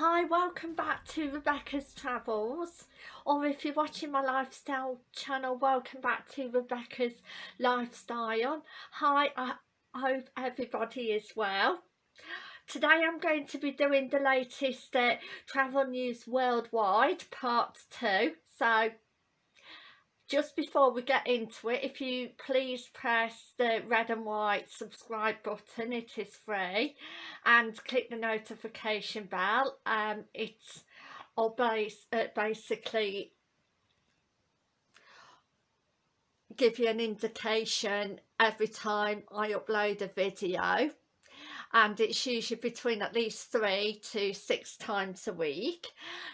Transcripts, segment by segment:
Hi, welcome back to Rebecca's Travels or if you're watching my lifestyle channel, welcome back to Rebecca's Lifestyle. Hi, I hope everybody is well. Today I'm going to be doing the latest uh, travel news worldwide part 2. So just before we get into it if you please press the red and white subscribe button it is free and click the notification bell. Um it's or base, uh, basically give you an indication every time I upload a video and it's usually between at least three to six times a week.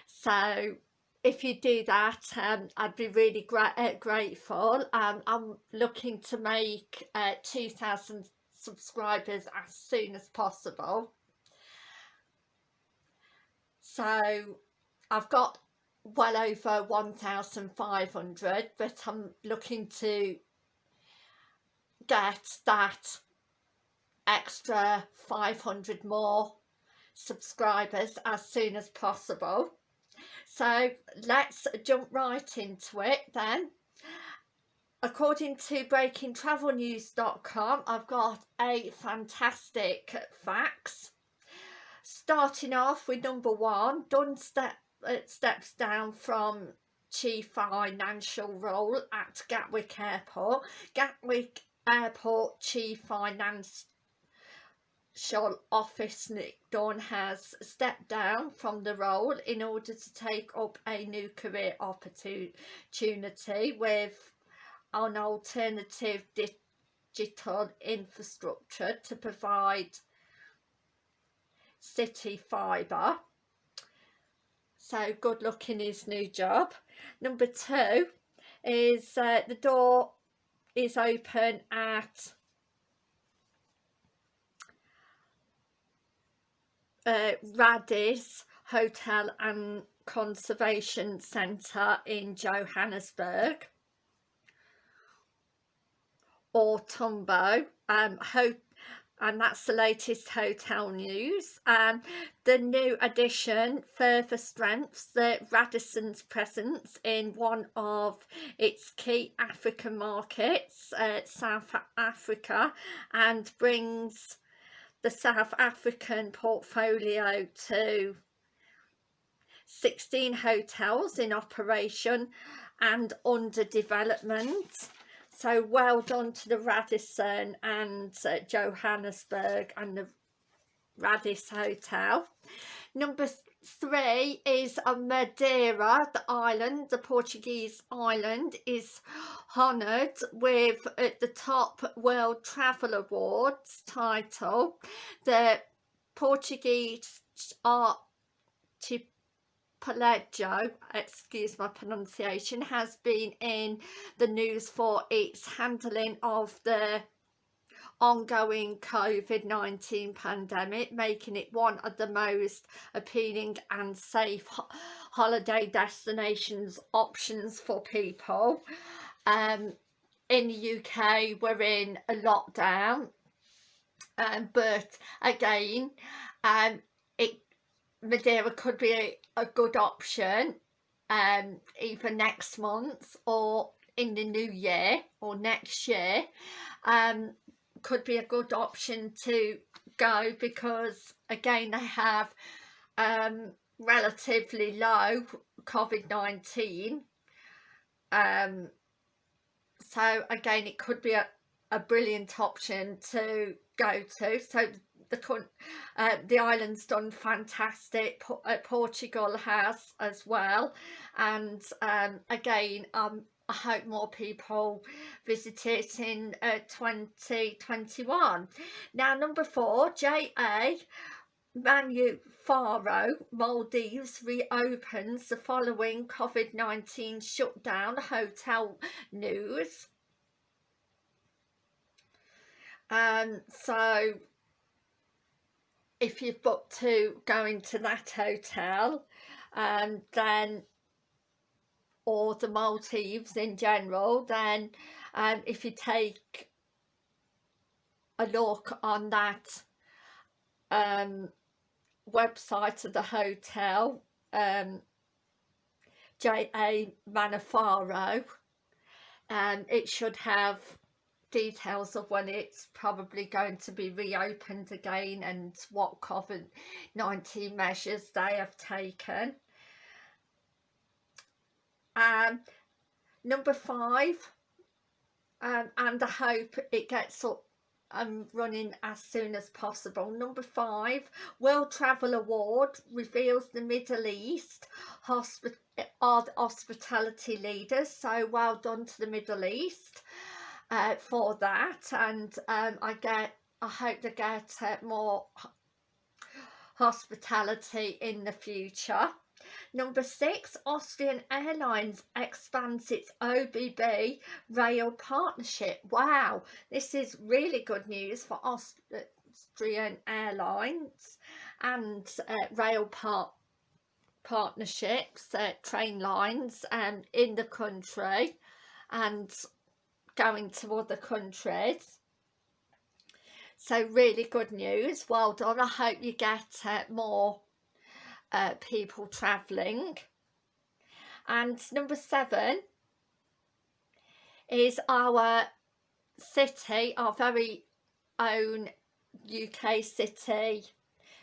So if you do that um, I'd be really gra uh, grateful. Um, I'm looking to make uh, 2,000 subscribers as soon as possible. So I've got well over 1,500 but I'm looking to get that extra 500 more subscribers as soon as possible so let's jump right into it then. According to breakingtravelnews.com, I've got a fantastic facts. Starting off with number one, Dunn step, uh, steps down from chief financial role at Gatwick Airport. Gatwick Airport chief finance Shell office Nick Dawn has stepped down from the role in order to take up a new career opportunity with an alternative digital infrastructure to provide CityFibre. So good luck in his new job. Number two is uh, the door is open at uh, Radis Hotel and Conservation Centre in Johannesburg. Or Tambo um, and that's the latest hotel news. And the new addition further strengthens the Radisson's presence in one of its key African markets uh, South Africa and brings the South African portfolio to 16 hotels in operation and under development. So well done to the Radisson and uh, Johannesburg and the Radis Hotel. Number three is Madeira, the island, the Portuguese island, is honoured with at the top World Travel Awards title. The Portuguese archipelago, excuse my pronunciation, has been in the news for its handling of the ongoing COVID-19 pandemic, making it one of the most appealing and safe ho holiday destinations options for people. Um, in the UK, we're in a lockdown, um, but again, um, it Madeira could be a, a good option um, either next month or in the new year or next year um, could be a good option to go because again they have um, relatively low COVID-19 um, so again it could be a, a brilliant option to go to. So the uh, the island's done fantastic uh, Portugal has as well. And um, again um, I hope more people visit it in uh, 2021. Now number four, JA Manu Faro Maldives reopens the following COVID-19 shutdown hotel news. Um, so if you've booked to go into that hotel um, then or the Maldives in general then um, if you take a look on that um, website of the hotel um, J.A. Manafaru um, it should have details of when it's probably going to be reopened again and what COVID-19 measures they have taken. Um, number five, um, and I hope it gets up and running as soon as possible. Number five, World Travel Award reveals the Middle East hospi are the hospitality leaders. So well done to the Middle East uh, for that. And um, I get, I hope to get uh, more hospitality in the future. Number six, Austrian Airlines expands its OBB rail partnership. Wow, this is really good news for Austrian Airlines and uh, rail part partnerships, uh, train lines um, in the country and going to other countries. So really good news, well done. I hope you get uh, more uh, people travelling. And number seven is our city, our very own UK city,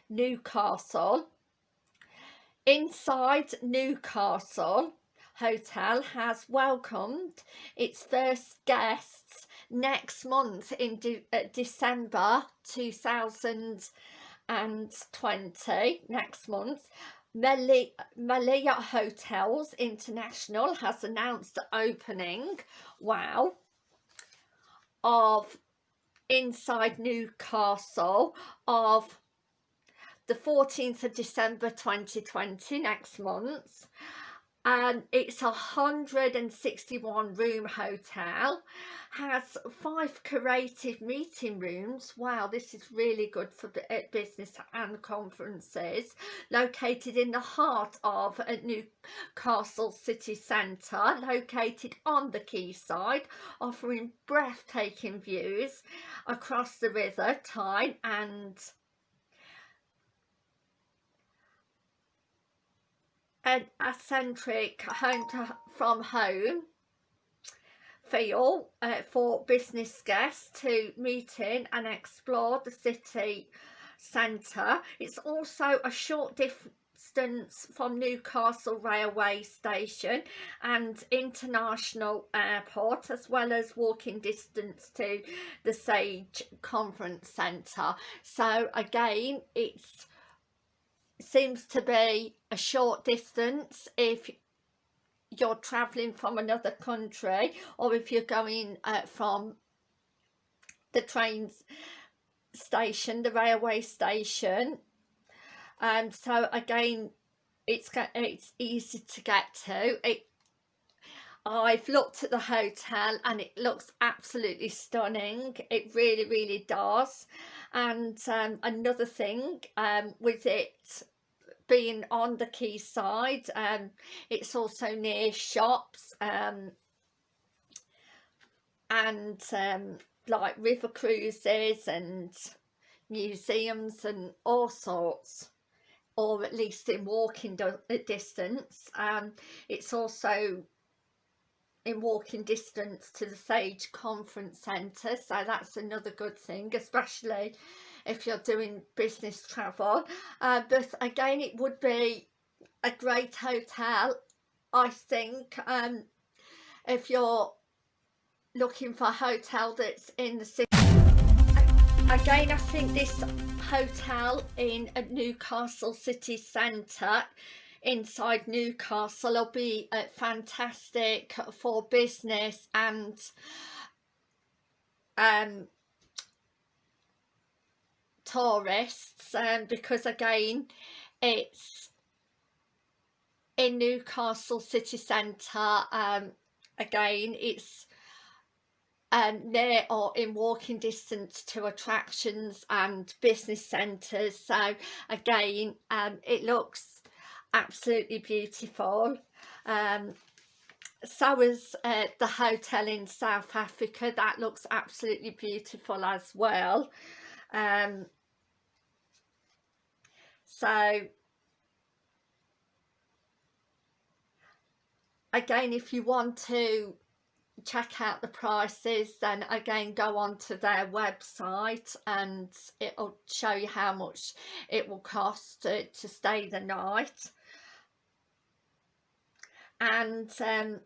Newcastle. INNSiDE Newcastle Hotel has welcomed its first guests next month in De uh, December 2020, next month. Melia Hotels International has announced the opening, wow, of INNSiDE Newcastle of the 14th of December 2020 next month and it's a 161 room hotel has five creative meeting rooms. Wow this is really good for eh, business and conferences. Located in the heart of a newcastle city centre located on the quayside offering breathtaking views across the river tyne and an eccentric home to, from home feel uh, for business guests to meet in and explore the city centre. It's also a short distance from Newcastle railway station and international airport as well as walking distance to the Sage Conference Centre. So again it's seems to be a short distance if you're travelling from another country or if you're going uh, from the train station, the railway station. Um, so again, it's it's easy to get to. It, I've looked at the hotel and it looks absolutely stunning. It really, really does. And um, another thing um, with it being on the quayside um it's also near shops um and um like river cruises and museums and all sorts or at least in walking distance. Um it's also in walking distance to the Sage Conference Centre so that's another good thing especially if you're doing business travel. Uh, but again it would be a great hotel I think um, if you're looking for a hotel that's in the city. Again I think this hotel in Newcastle city centre INNSiDE Newcastle will be uh, fantastic for business and um, tourists um, because again it's in Newcastle city centre um, again it's um, near or in walking distance to attractions and business centres. So again um, it looks absolutely beautiful. Um, so is uh, the hotel in South Africa. That looks absolutely beautiful as well. Um, so again if you want to check out the prices then again go on to their website and it'll show you how much it will cost to, to stay the night. And um,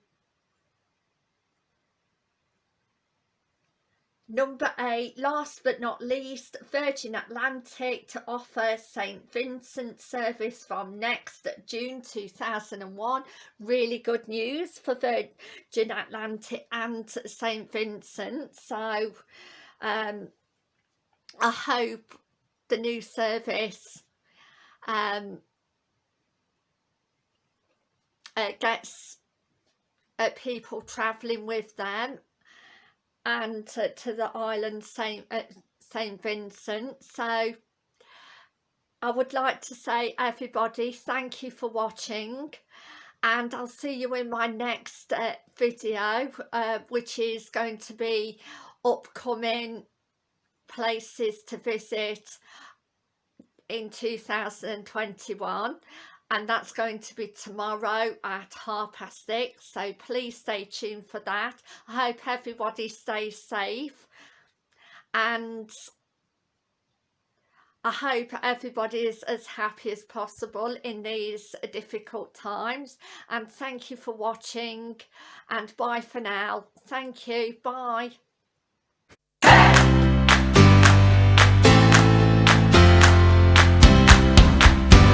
Number eight, last but not least, Virgin Atlantic to offer St Vincent service from next June 2001. Really good news for Virgin Atlantic and St Vincent. So um, I hope the new service um, uh, gets uh, people travelling with them and to, to the island Saint uh, Saint Vincent. So I would like to say everybody thank you for watching and I'll see you in my next uh, video uh, which is going to be upcoming places to visit in 2021 and that's going to be tomorrow at half past six so please stay tuned for that. I hope everybody stays safe and I hope everybody is as happy as possible in these difficult times and thank you for watching and bye for now. Thank you. Bye